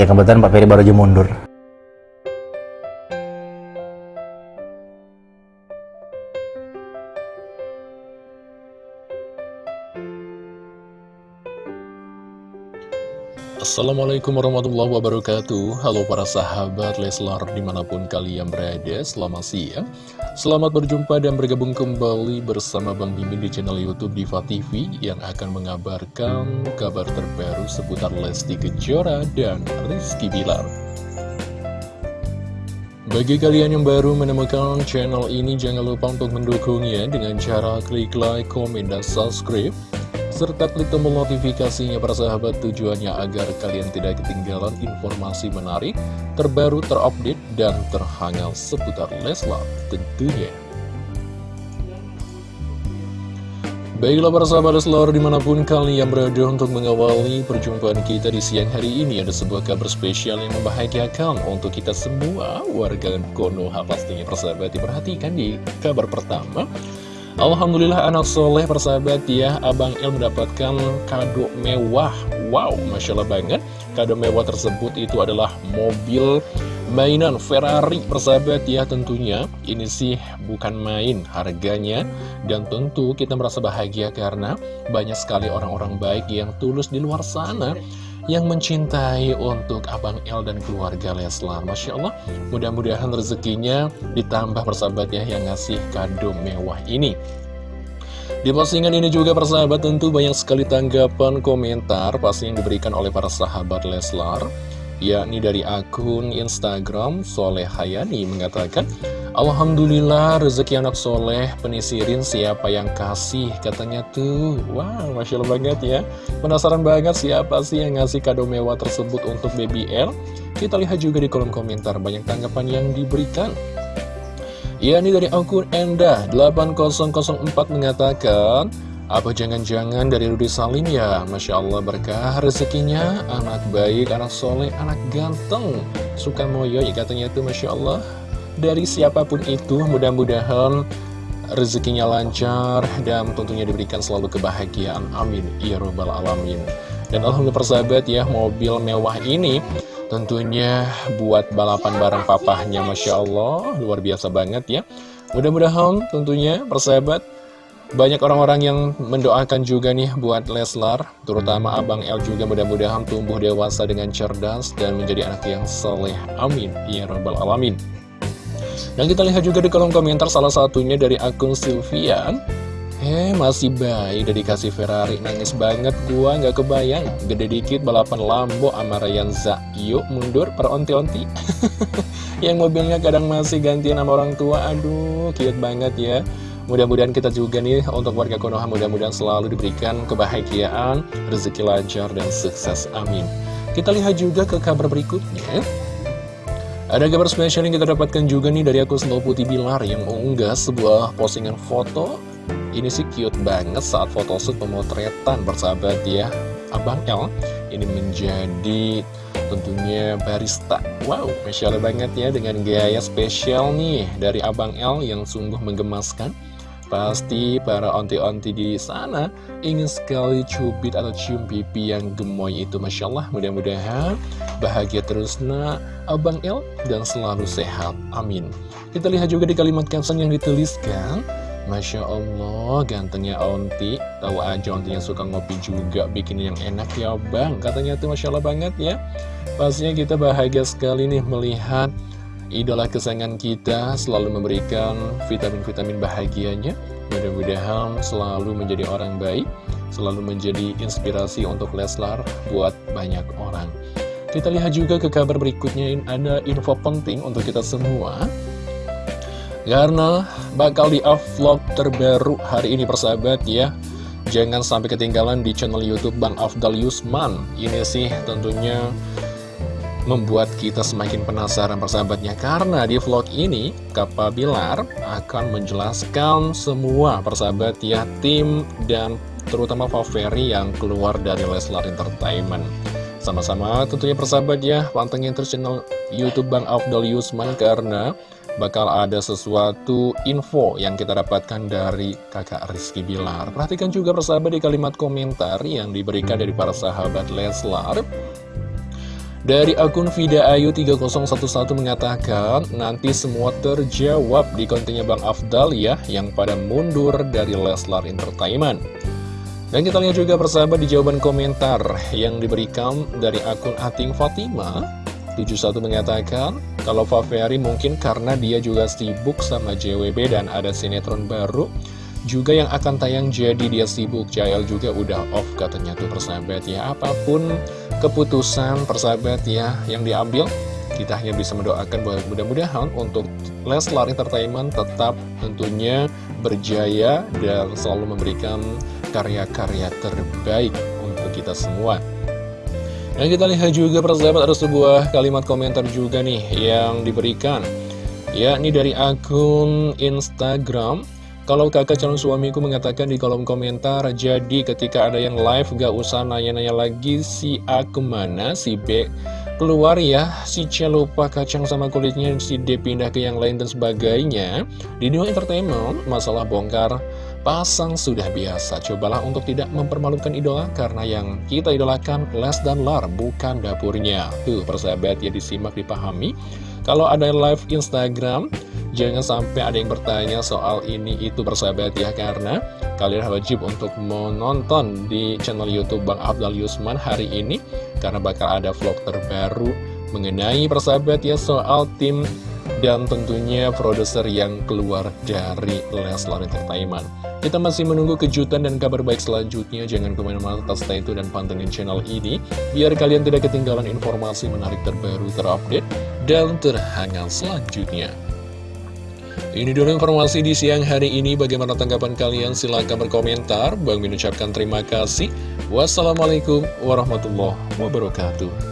ya kebetulan Pak Ferry baru aja mundur. Assalamualaikum warahmatullahi wabarakatuh. Halo para sahabat Leslar di mana pun kalian berada Selamat siang. Selamat berjumpa dan bergabung kembali bersama Bang Mimin di channel Youtube Diva TV Yang akan mengabarkan kabar terbaru seputar Lesti Kejora dan Rizky Bilar. Bagi kalian yang baru menemukan channel ini, jangan lupa untuk mendukungnya dengan cara klik like, komen, dan subscribe serta klik tombol notifikasinya para sahabat tujuannya agar kalian tidak ketinggalan informasi menarik, terbaru, terupdate, dan terhangat seputar Leslar tentunya. Baiklah para sahabat Leslar di mana pun kalian berada untuk mengawali perjumpaan kita di siang hari ini Ada sebuah kabar spesial yang membahagiakan untuk kita semua warga Konoha pastinya persahabat diperhatikan di kabar pertama Alhamdulillah anak soleh persahabat ya. Abang El mendapatkan kado mewah. Wow, Masya Allah banget. Kado mewah tersebut itu adalah mobil mainan Ferrari persahabat ya tentunya. Ini sih bukan main harganya. Dan tentu kita merasa bahagia karena banyak sekali orang-orang baik yang tulus di luar sana yang mencintai untuk Abang El dan keluarga Leslar. Masya Allah, mudah-mudahan rezekinya ditambah persahabatnya yang ngasih kado mewah ini. Di postingan ini juga persahabat tentu banyak sekali tanggapan komentar pasti yang diberikan oleh para sahabat Leslar yakni dari akun Instagram Soleh Hayani mengatakan Alhamdulillah rezeki anak soleh penisirin siapa yang kasih katanya tuh. Wow Masya Allah banget ya. Penasaran banget siapa sih yang ngasih kado mewah tersebut untuk baby L? Kita lihat juga di kolom komentar banyak tanggapan yang diberikan. Ya ini dari akun Enda 8004 mengatakan apa jangan-jangan dari Rudi Salim ya? Masya Allah berkah rezekinya, anak baik, anak soleh, anak ganteng. Suka moyo ya katanya itu Masya Allah. Dari siapa pun itu mudah-mudahan rezekinya lancar dan tentunya diberikan selalu kebahagiaan. Amin. Ya Rabbal Alamin. Dan Alhamdulillah persahabat ya, mobil mewah ini tentunya buat balapan bareng papahnya Masya Allah. Luar biasa banget ya. Mudah-mudahan tentunya persahabat banyak orang-orang yang mendoakan juga nih buat Leslar, terutama Abang El juga mudah-mudahan tumbuh dewasa dengan cerdas dan menjadi anak yang soleh. Amin. Ya Rabbal Alamin. Dan kita lihat juga di kolom komentar salah satunya dari akun Sylvian. Eh, masih bayi udah dikasih Ferrari, nangis banget gua nggak kebayang. Gede dikit balapan Lambo sama Ryanza. Yuk mundur per onti-onti. yang mobilnya kadang masih gantian sama orang tua, aduh cute banget ya. Mudah-mudahan kita juga nih untuk warga Konoha mudah-mudahan selalu diberikan kebahagiaan, rezeki lancar, dan sukses. Amin. Kita lihat juga ke kabar berikutnya. Ada kabar spesial yang kita dapatkan juga nih dari akun Snow Putih Bilar yang mengunggah sebuah postingan foto. Ini sih cute banget saat photoshoot pemotretan bersahabat ya. Abang El ini menjadi tentunya barista Wow, Allah banget ya dengan gaya spesial nih dari Abang El yang sungguh menggemaskan Pasti para onti-onti di sana ingin sekali cubit atau cium pipi yang gemoy itu Masya Allah. Mudah-mudahan bahagia terus nak. Abang El dan selalu sehat. Amin. Kita lihat juga di kalimat caption yang dituliskan. Masya Allah gantengnya onti. Tahu aja ontinya suka ngopi juga bikin yang enak ya bang. Katanya tuh Masya Allah banget ya. Pastinya kita bahagia sekali nih melihat idola kesayangan kita selalu memberikan vitamin-vitamin bahagianya. Mudah-mudahan selalu menjadi orang baik, selalu menjadi inspirasi untuk Leslar buat banyak orang. Kita lihat juga ke kabar berikutnya, ada info penting untuk kita semua. Karena bakal di vlog terbaru hari ini persahabat ya. Jangan sampai ketinggalan di channel Youtube Bang Afdal Yusman. Ini sih tentunya membuat kita semakin penasaran persahabatnya. Karena di vlog ini Kak Bilar akan menjelaskan semua persahabat ya tim dan terutama Faveri yang keluar dari Leslar Entertainment. Sama-sama tentunya persahabat ya pantengin terus channel Youtube Bang Afdal Yusman karena bakal ada sesuatu info yang kita dapatkan dari kakak Rizky Bilar. Perhatikan juga persahabat di kalimat komentar yang diberikan dari para sahabat Leslar Dari akun Vida Ayu 3011 mengatakan, nanti semua terjawab di kontennya Bang Afdal ya, yang pada mundur dari Leslar Entertainment. Dan kita lihat juga persahabat di jawaban komentar yang diberikan dari akun Ating Fatima. 71 mengatakan, kalau Faferi mungkin karena dia juga sibuk sama JWB dan ada sinetron baru juga yang akan tayang jadi dia sibuk. Jael juga udah off katanya tuh persahabat ya. Apa pun keputusan persahabat ya yang diambil. Kita hanya bisa mendoakan bahwa mudah-mudahan untuk Leslar Entertainment tetap tentunya berjaya dan selalu memberikan karya-karya terbaik untuk kita semua. Dan kita lihat juga persahabat ada sebuah kalimat komentar juga nih yang diberikan yakni dari akun Instagram kalau kakak calon suamiku mengatakan di kolom komentar, jadi ketika ada yang live gak usah nanya-nanya lagi si A ke mana, si B keluar ya, si C lupa kacang sama kulitnya, si D pindah ke yang lain dan sebagainya. Di New Entertainment, masalah bongkar pasang sudah biasa. Cobalah untuk tidak mempermalukan idola karena yang kita idolakan Les dan Lar, bukan dapurnya. Tuh, persahabat ya disimak, dipahami. Kalau ada live Instagram, Jangan sampai ada yang bertanya soal ini itu bersahabat ya. Karena kalian wajib untuk menonton di channel Youtube Bang Abdal Yusman hari ini Karena bakal ada vlog terbaru mengenai persahabat ya soal tim dan tentunya produser yang keluar dari Leslar Entertainment. Kita masih menunggu kejutan dan kabar baik selanjutnya. Jangan ke mana-mana, tetap stay tune dan pantengin channel ini. Biar kalian tidak ketinggalan informasi menarik terbaru, terupdate, dan terhangat selanjutnya. Ini dulu informasi di siang hari ini. Bagaimana tanggapan kalian? Silahkan berkomentar. Bang mengucapkan terima kasih. Wassalamualaikum warahmatullahi wabarakatuh.